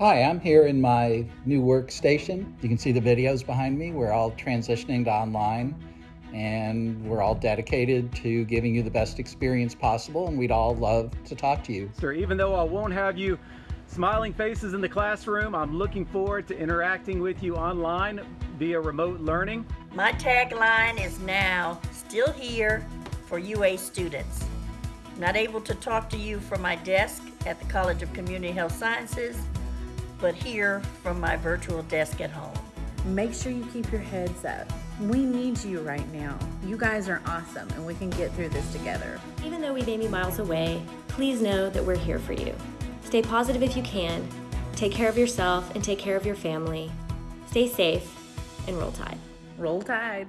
Hi, I'm here in my new workstation. You can see the videos behind me. We're all transitioning to online and we're all dedicated to giving you the best experience possible and we'd all love to talk to you. Sir, even though I won't have you smiling faces in the classroom, I'm looking forward to interacting with you online via remote learning. My tagline is now still here for UA students. Not able to talk to you from my desk at the College of Community Health Sciences, but here from my virtual desk at home. Make sure you keep your heads up. We need you right now. You guys are awesome and we can get through this together. Even though we may be miles away, please know that we're here for you. Stay positive if you can, take care of yourself and take care of your family. Stay safe and roll tide. Roll Tide.